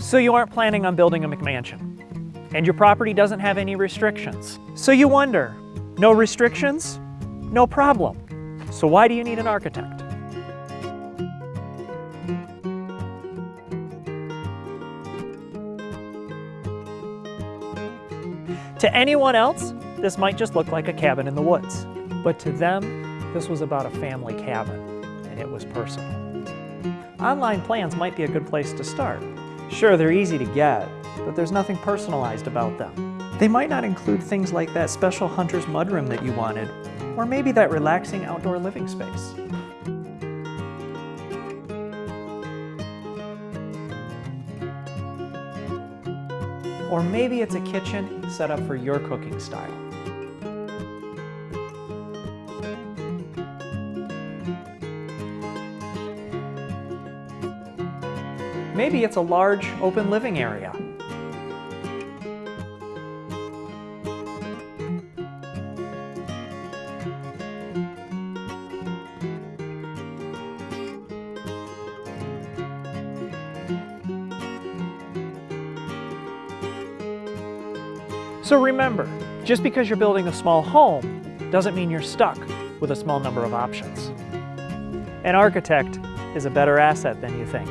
So you aren't planning on building a McMansion. And your property doesn't have any restrictions. So you wonder, no restrictions? No problem. So why do you need an architect? To anyone else, this might just look like a cabin in the woods. But to them, this was about a family cabin, and it was personal. Online plans might be a good place to start. Sure, they're easy to get, but there's nothing personalized about them. They might not include things like that special hunter's mudroom that you wanted, or maybe that relaxing outdoor living space. Or maybe it's a kitchen set up for your cooking style. Maybe it's a large open living area. So remember, just because you're building a small home doesn't mean you're stuck with a small number of options. An architect is a better asset than you think.